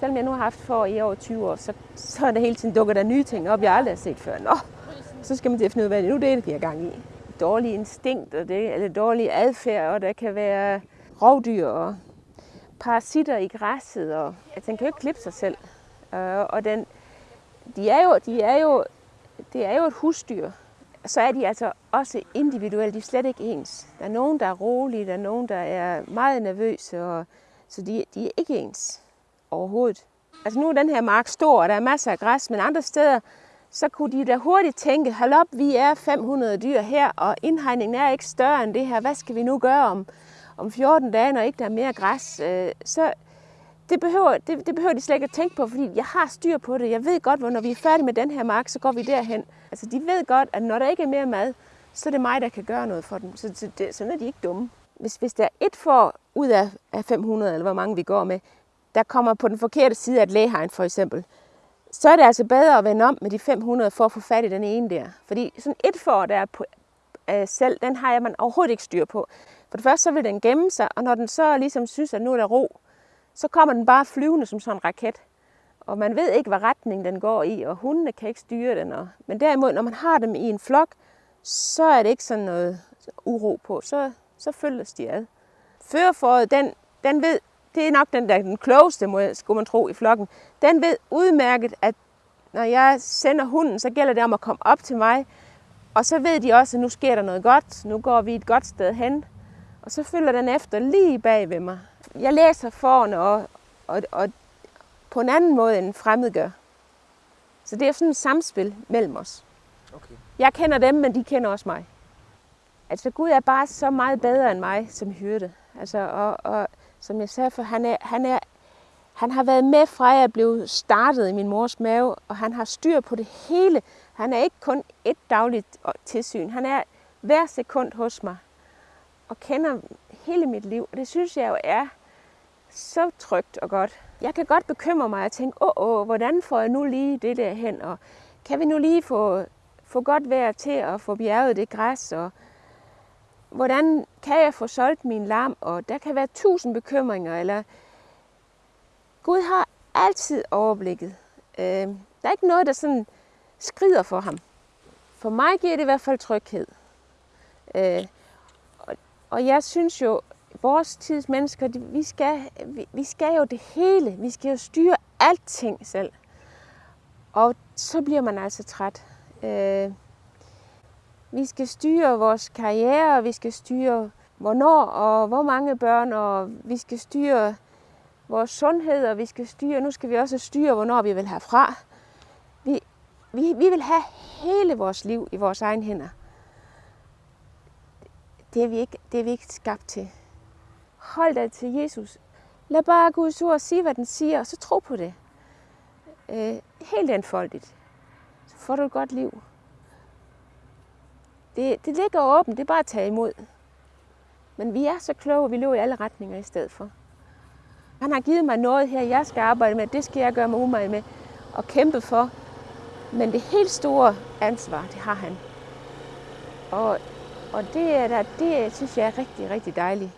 Selvom jeg nu har haft for i over 20 år, så, så er der hele tiden dukker der nye ting op, jeg aldrig har set før. Nå, så skal man til at finde ud af, hvad det nu det er, det giver gang i. Dårlige instinkt, og det, eller dårlig adfærd, og der kan være rovdyr og parasitter i græsset, og at den kan jo ikke klippe sig selv. Øh, og den, de er jo, de er jo, det er jo et husdyr, så er de altså også individuelle. De er slet ikke ens. Der er nogen, der er rolige, der er nogen, der er meget nervøse, og, så de, de er ikke ens overhovedet. Altså nu er den her mark stor, og der er masser af græs, men andre steder, så kunne de da hurtigt tænke, hold op, vi er 500 dyr her, og indhegningen er ikke større end det her. Hvad skal vi nu gøre om, om 14 dage, når ikke der er mere græs? Øh, så det behøver, det, det behøver de slet ikke at tænke på, fordi jeg har styr på det. Jeg ved godt, hvor når vi er færdige med den her mark, så går vi derhen. Altså de ved godt, at når der ikke er mere mad, så er det mig, der kan gøre noget for dem. Så, så det, sådan er de ikke dumme. Hvis, hvis der er et får ud af, af 500, eller hvor mange vi går med, der kommer på den forkerte side af et lægehegn for eksempel, så er det altså bedre at vende om med de 500 for at få fat i den ene der. Fordi sådan et for, der er på, øh, selv, den har jeg man overhovedet ikke styr på. For det første så vil den gemme sig, og når den så ligesom synes, at nu er der ro, så kommer den bare flyvende som sådan en raket. Og man ved ikke, hvad retning den går i, og hundene kan ikke styre den. Og... Men derimod, når man har dem i en flok, så er det ikke sådan noget uro på. Så, så følges de ad. Førerforet, den, den ved, det er nok den der den klogeste, må, skulle man tro, i flokken. Den ved udmærket, at når jeg sender hunden, så gælder det om at komme op til mig. Og så ved de også, at nu sker der noget godt. Nu går vi et godt sted hen. Og så følger den efter lige bag ved mig. Jeg læser forne og, og, og på en anden måde, end en fremmed gør. Så det er sådan et samspil mellem os. Okay. Jeg kender dem, men de kender også mig. Altså Gud er bare så meget bedre end mig som hyrde. Altså, og, og som jeg sagde, for han, er, han, er, han har været med fra jeg blev startet i min mors mave, og han har styr på det hele. Han er ikke kun et dagligt øh, tilsyn. Han er hver sekund hos mig og kender hele mit liv. Og det synes jeg jo er så trygt og godt. Jeg kan godt bekymre mig og tænke, åh, åh, hvordan får jeg nu lige det der hen? Og kan vi nu lige få, få godt vejr til at få bjerget det græs? Og hvordan kan jeg få solgt min lam? Og der kan være tusind bekymringer. Eller Gud har altid overblikket. Øh, der er ikke noget, der sådan skrider for ham. For mig giver det i hvert fald tryghed. Øh, og, og jeg synes jo, vores tids mennesker, vi skal, vi, vi skal jo det hele. Vi skal jo styre alting selv. Og så bliver man altså træt. Øh, vi skal styre vores karriere, vi skal styre hvornår og hvor mange børn, og vi skal styre vores sundhed, og vi skal styre, nu skal vi også styre, hvornår vi vil have fra. Vi, vi, vi vil have hele vores liv i vores egen hænder. Det er vi ikke, det er vi ikke skabt til. Hold dig til Jesus. Lad bare Guds ord sige, hvad den siger, og så tro på det. Øh, helt enfoldigt. Så får du et godt liv. Det, det ligger åbent, det er bare at tage imod. Men vi er så kloge, at vi løber i alle retninger i stedet for. Han har givet mig noget her, jeg skal arbejde med. Det skal jeg gøre mig umage med og kæmpe for. Men det helt store ansvar, det har han. Og, og det, er der, det synes jeg er rigtig, rigtig dejligt.